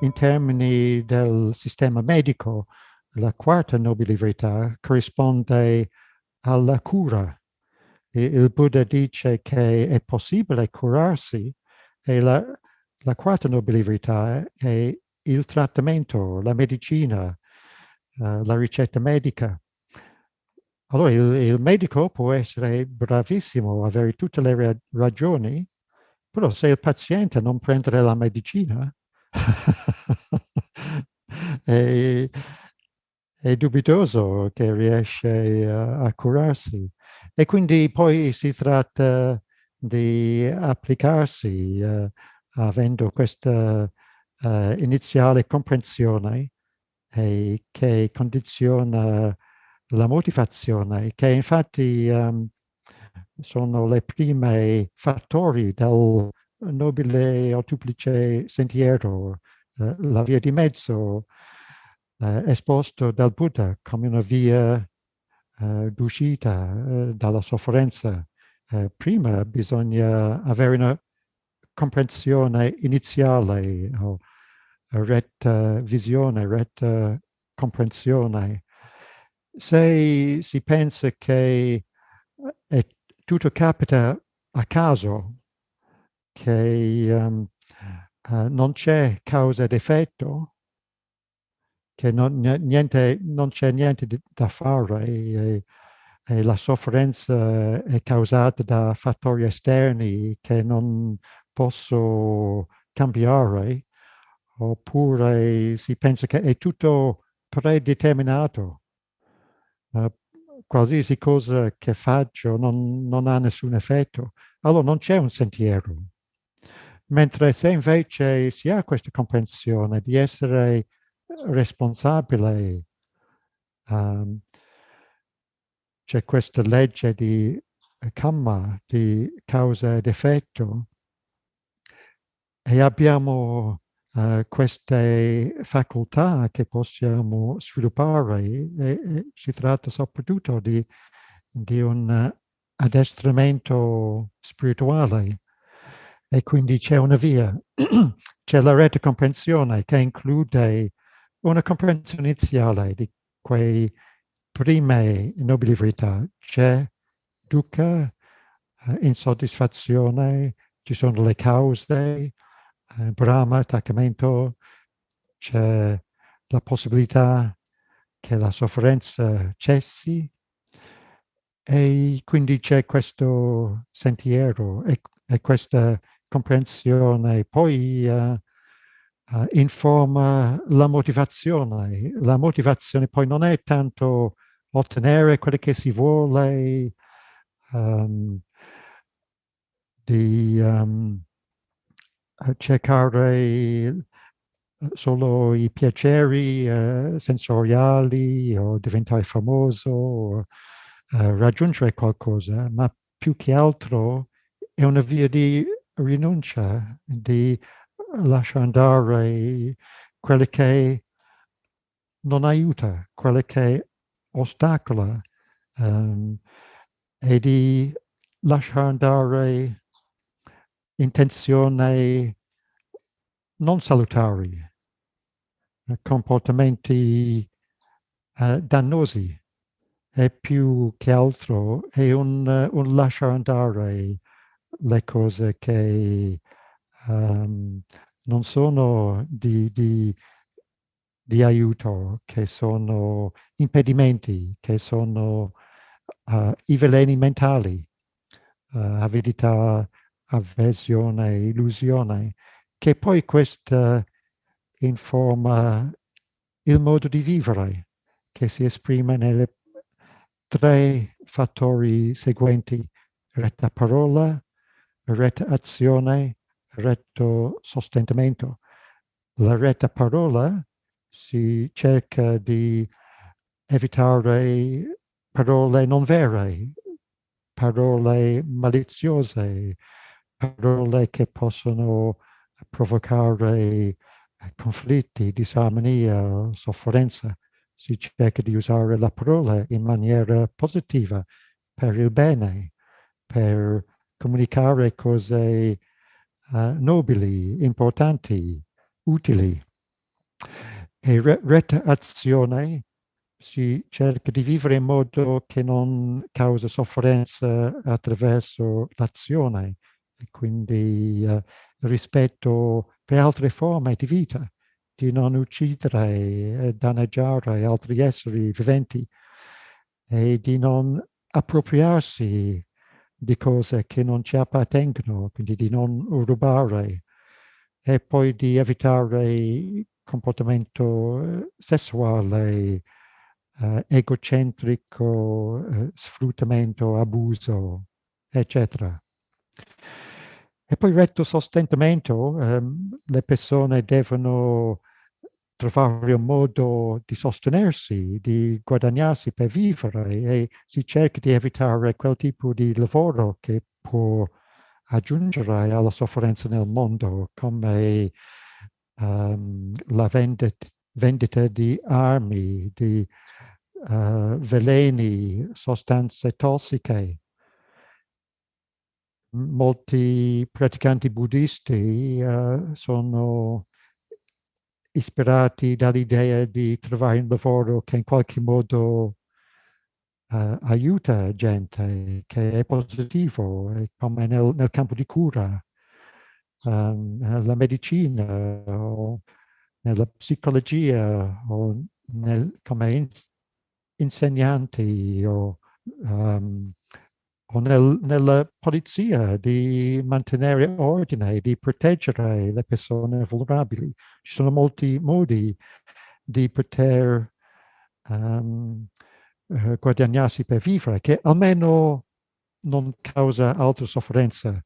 in termini del sistema medico, la quarta nobile verità corrisponde alla cura. Il Buddha dice che è possibile curarsi e la, la quarta nobile verità è il trattamento, la medicina, uh, la ricetta medica. Allora il, il, medico può essere bravissimo, avere tutte le ra ragioni, però se il paziente non prende la medicina è, è, dubitoso che riesce a, a curarsi. E quindi poi si tratta di applicarsi uh, avendo questa uh, iniziale comprensione e che condiziona la motivazione, che infatti um, sono le prime fattori del nobile o duplice sentiero, uh, la via di mezzo uh, esposto dal Buddha come una via uh, d'uscita dalla sofferenza. prima bisogna avere una comprensione iniziale o retta visione, retta comprensione. Se si pensa che tutto capita a caso, che um, uh, non c'è causa ed effetto, che non, niente, non c'è niente da fare e, e, la sofferenza è causata da fattori esterni che non posso cambiare, oppure si pensa che è tutto predeterminato. Uh, qualsiasi cosa che faccio non, non ha nessun effetto, allora non c'è un sentiero. Mentre se invece si ha questa comprensione di essere responsabile, um, c'è questa legge di karma, di causa ed effetto, e abbiamo uh, queste facoltà che possiamo sviluppare e, e si tratta soprattutto di, di un addestramento spirituale e quindi c'è una via, c'è la rete comprensione che include una comprensione iniziale di quei prime nobili verità. C'è dukkha, uh, insoddisfazione, ci sono le cause, eh, Brahma, attaccamento, c'è la possibilità che la sofferenza cessi e quindi c'è questo sentiero e, e, questa comprensione poi uh, uh, informa la motivazione. La motivazione poi non è tanto ottenere quello che si vuole, um, di um, cercare solo i piaceri uh, sensoriali o diventare famoso o uh, raggiungere qualcosa, ma più che altro è una via di rinuncia, di lasciare andare quello che non aiuta, quello che ostacola um, e di lasciare andare intenzioni non salutari, eh, comportamenti uh, dannosi e più che altro è un, uh, un lasciare andare le cose che um, non sono di, di, di, aiuto, che sono impedimenti, che sono uh, i veleni mentali, avidità, avversione, illusione, che poi questa informa il modo di vivere che si esprime nelle tre fattori seguenti, retta parola, retta azione, retto sostentamento. La retta parola si cerca di evitare parole non vere, parole maliziose, parole che possono provocare eh, conflitti, disarmonia, sofferenza. Si cerca di usare la parola in maniera positiva per il bene, per comunicare cose uh, nobili, importanti, utili. E re retta azione si cerca di vivere in modo che non causa sofferenza attraverso l'azione e quindi uh, rispetto per altre forme di vita, di non uccidere e danneggiare altri esseri viventi e di non appropriarsi di cose che non ci appartengono, quindi di non rubare e poi di evitare comportamento eh, sessuale, eh, egocentrico, eh, sfruttamento, abuso, eccetera. E poi retto sostentamento, ehm, le persone devono trovare un modo di sostenersi, di guadagnarsi per vivere e si cerca di evitare quel tipo di lavoro che può aggiungere alla sofferenza nel mondo, come um, la vendita, vendita, di armi, di uh, veleni, sostanze tossiche. Molti praticanti buddisti uh, sono ispirati dall'idea di trovare un lavoro che in qualche modo uh, aiuta gente, che è positivo, come nel, nel campo di cura, um, nella medicina, o nella psicologia, o nel, come in, insegnanti, o um, o nel, nella polizia di mantenere ordine, di proteggere le persone vulnerabili. Ci sono molti modi di poter um, guadagnarsi per vivere che almeno non causa altra sofferenza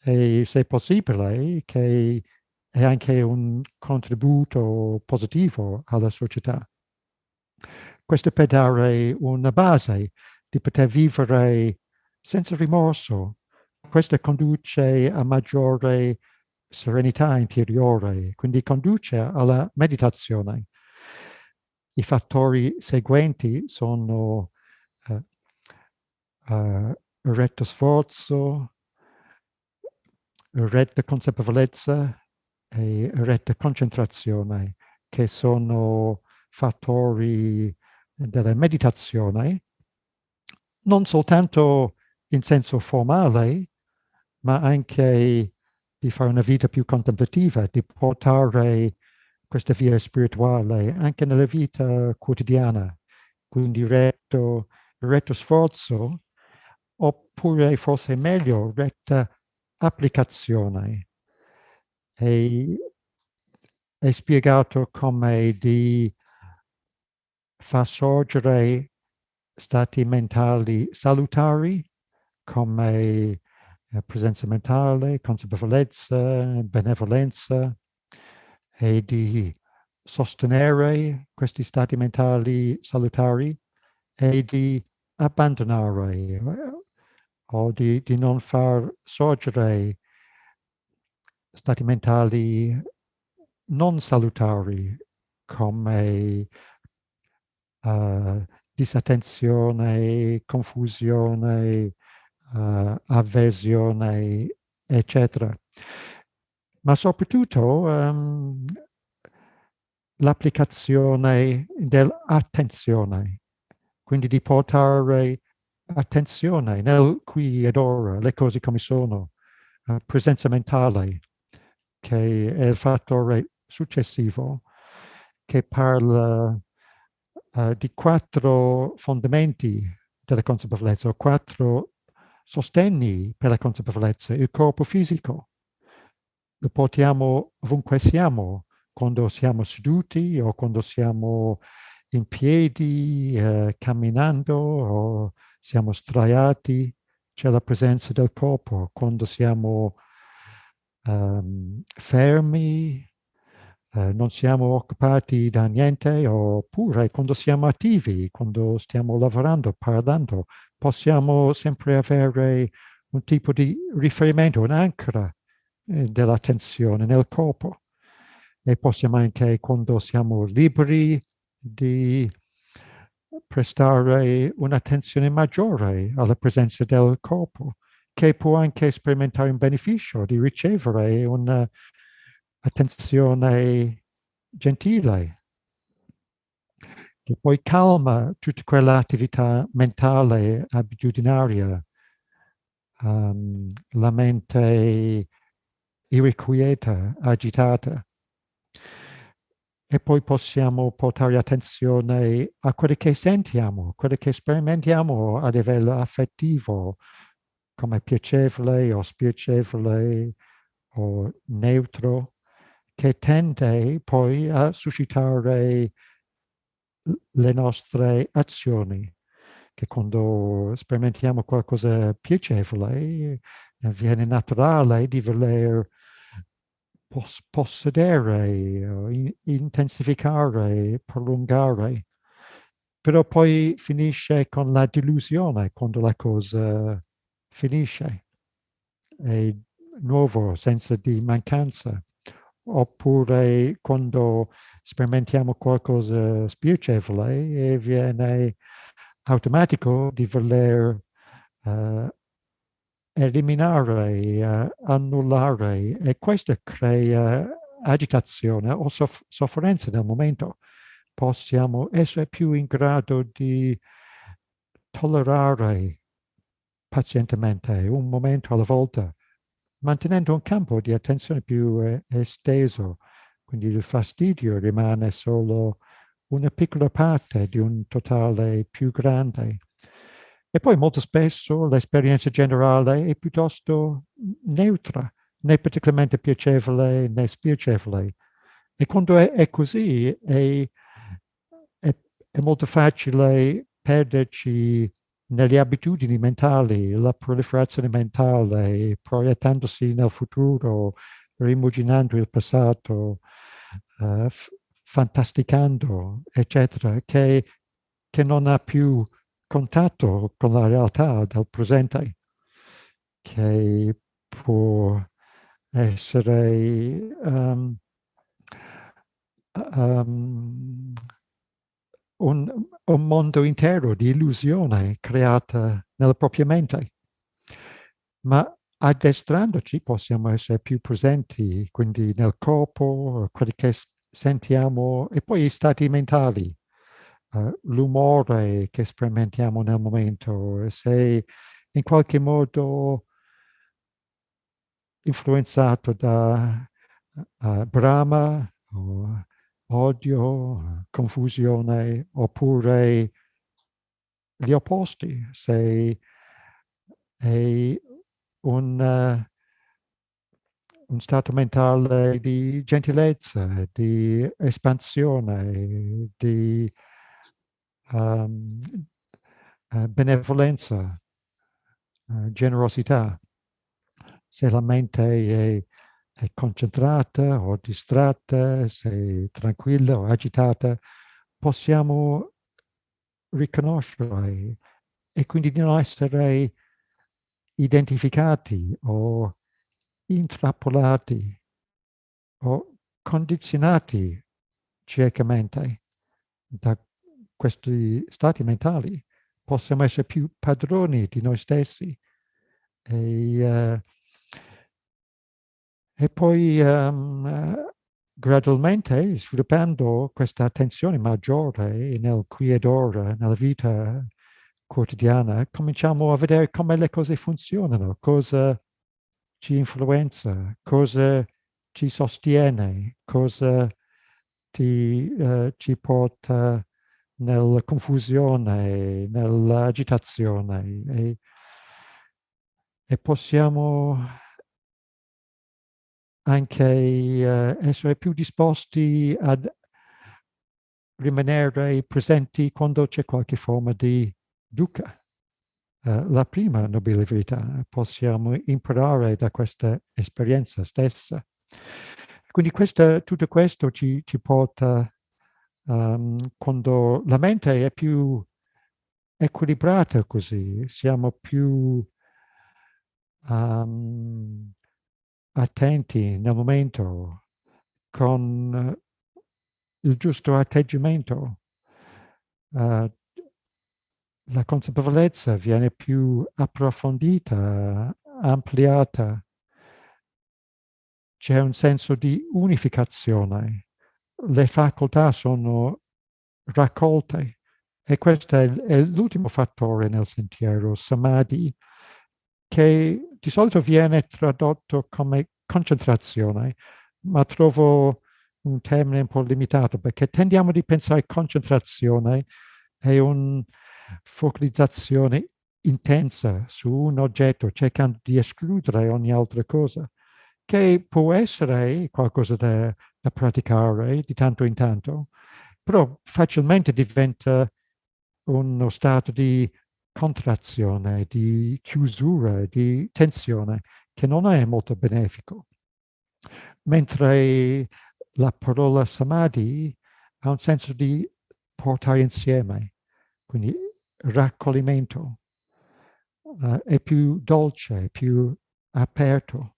e se possibile che è anche un contributo positivo alla società. Questo per dare una base di poter vivere senza rimorso. Questo conduce a maggiore serenità interiore, quindi conduce alla meditazione. I fattori seguenti sono uh, uh, retto sforzo, retta consapevolezza e retta concentrazione, che sono fattori della meditazione, non soltanto in senso formale, ma anche di fare una vita più contemplativa, di portare questa via spirituale anche nella vita quotidiana, quindi retto, retto sforzo, oppure forse meglio, retta applicazione. E è spiegato come di far sorgere stati mentali salutari come eh, presenza mentale, consapevolezza, benevolenza e di sostenere questi stati mentali salutari e di abbandonare o di, di non far sorgere stati mentali non salutari come uh, disattenzione, confusione, uh, avversione, eccetera. Ma soprattutto um, l'applicazione dell'attenzione, quindi di portare attenzione nel qui ed ora, le cose come sono, uh, presenza mentale, che è il fattore successivo, che parla uh, di quattro fondamenti della consapevolezza, quattro sostegni per la consapevolezza, il corpo fisico. Lo portiamo ovunque siamo, quando siamo seduti o quando siamo in piedi, eh, camminando o siamo straiati, c'è la presenza del corpo. Quando siamo um, fermi, eh, non siamo occupati da niente, oppure quando siamo attivi, quando stiamo lavorando, parlando, possiamo sempre avere un tipo di riferimento, un'ancora eh, dell'attenzione nel corpo. E possiamo anche, quando siamo liberi, di prestare un'attenzione maggiore alla presenza del corpo, che può anche sperimentare un beneficio di ricevere un'attenzione gentile, che poi calma tutta quell'attività mentale abitudinaria, um, la mente irrequieta, agitata. E poi possiamo portare attenzione a quello che sentiamo, quello che sperimentiamo a livello affettivo, come piacevole o spiacevole o neutro, che tende poi a suscitare le nostre azioni, che quando sperimentiamo qualcosa piacevole eh, viene naturale di voler pos possedere, in intensificare, prolungare, però poi finisce con la delusione quando la cosa finisce. È nuovo, senza di mancanza. Oppure quando sperimentiamo qualcosa spiacevole e viene automatico di voler uh, eliminare, uh, annullare e questo crea agitazione o soff sofferenza nel momento. Possiamo essere più in grado di tollerare pazientemente un momento alla volta, mantenendo un campo di attenzione più eh, esteso. Quindi il fastidio rimane solo una piccola parte di un totale più grande. E poi molto spesso l'esperienza generale è piuttosto neutra, né particolarmente piacevole né spiacevole. E quando è, è così è, è, è, molto facile perderci nelle abitudini mentali, la proliferazione mentale, proiettandosi nel futuro, rimuginando il passato, uh, fantasticando, eccetera, che, che non ha più contatto con la realtà del presente, che può essere um, um, un, un, mondo intero di illusione creata nella propria mente. Ma addestrandoci possiamo essere più presenti, quindi nel corpo, quelli che sentiamo, e poi i stati mentali, uh, l'umore che sperimentiamo nel momento, se in qualche modo influenzato da uh, Brahma, o odio, confusione, oppure gli opposti, se è un, uh, un stato mentale di gentilezza, di espansione, di um, benevolenza, uh, generosità. Se la mente è, è, concentrata o distratta, se è tranquilla o agitata, possiamo riconoscere e quindi di non essere identificati o intrappolati o condizionati ciecamente da questi stati mentali. Possiamo essere più padroni di noi stessi e, uh, e poi um, gradualmente sviluppando questa attenzione maggiore nel qui ed ora, nella vita quotidiana, cominciamo a vedere come le cose funzionano, cosa ci influenza, cosa ci sostiene, cosa ti, uh, ci porta nella confusione, nell'agitazione. E, e, possiamo anche uh, essere più disposti ad rimanere presenti quando c'è qualche forma di dukkha. Uh, la prima nobile verità, possiamo imparare da questa esperienza stessa. Quindi questa, tutto questo ci, ci porta um, quando la mente è più equilibrata così, siamo più um, attenti nel momento con il giusto atteggiamento. Uh, la consapevolezza viene più approfondita, ampliata. C'è un senso di unificazione le facoltà sono raccolte e questo è, è l'ultimo fattore nel sentiero, samadhi, che di solito viene tradotto come concentrazione, ma trovo un termine un po' limitato perché tendiamo di pensare concentrazione è una focalizzazione intensa su un oggetto cercando di escludere ogni altra cosa, che può essere qualcosa da, da praticare di tanto in tanto, però facilmente diventa uno stato di contrazione, di chiusura, di tensione, che non è molto benefico. Mentre la parola samadhi ha un senso di portare insieme, quindi raccoglimento, uh, è più dolce, più aperto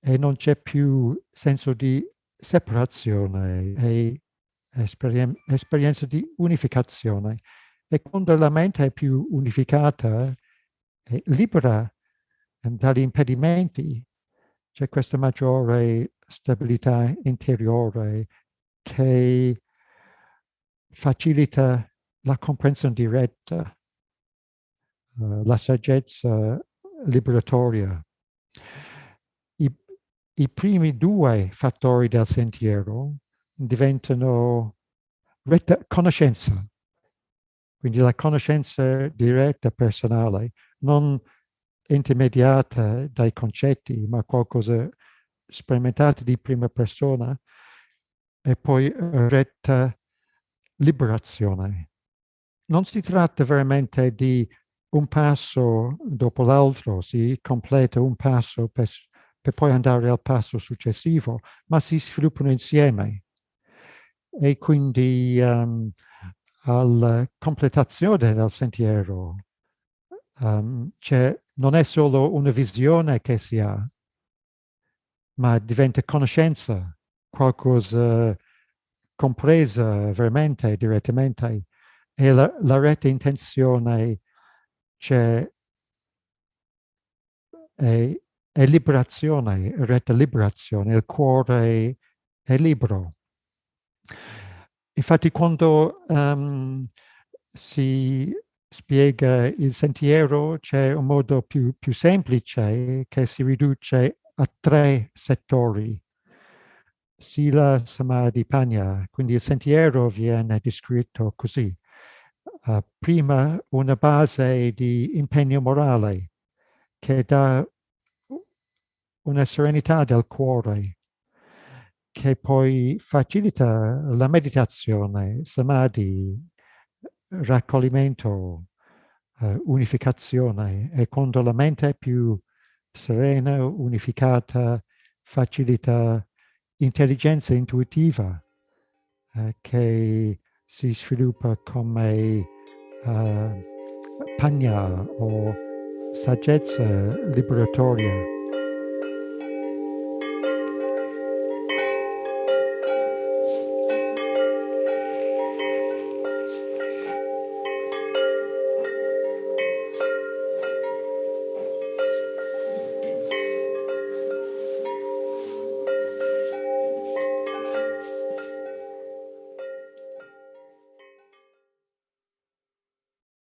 e non c'è più senso di separazione e esperien esperienza di unificazione. E quando la mente è più unificata e libera dagli impedimenti, c'è questa maggiore stabilità interiore che facilita la comprensione diretta, uh, la saggezza liberatoria. I, I primi due fattori del sentiero diventano retta conoscenza, quindi la conoscenza diretta personale, non intermediata dai concetti, ma qualcosa sperimentato di prima persona e poi retta liberazione. Non si tratta veramente di un passo dopo l'altro, si completa un passo per, per poi andare al passo successivo, ma si sviluppano insieme. E quindi um, alla completazione del sentiero um, non è solo una visione che si ha, ma diventa conoscenza, qualcosa compresa veramente, direttamente, e la, la retta intenzione c'è è, è, liberazione, retta liberazione, il cuore è libero. Infatti quando um, si spiega il sentiero c'è un modo più, più semplice che si riduce a tre settori. Sila Samadhi Panya, quindi il sentiero viene descritto così. Uh, prima una base di impegno morale che dà una serenità del cuore che poi facilita la meditazione, samadhi, raccoglimento, uh, unificazione e quando la mente è più serena, unificata, facilita intelligenza intuitiva uh, che si sviluppa come uh, pagna o saggezza liberatoria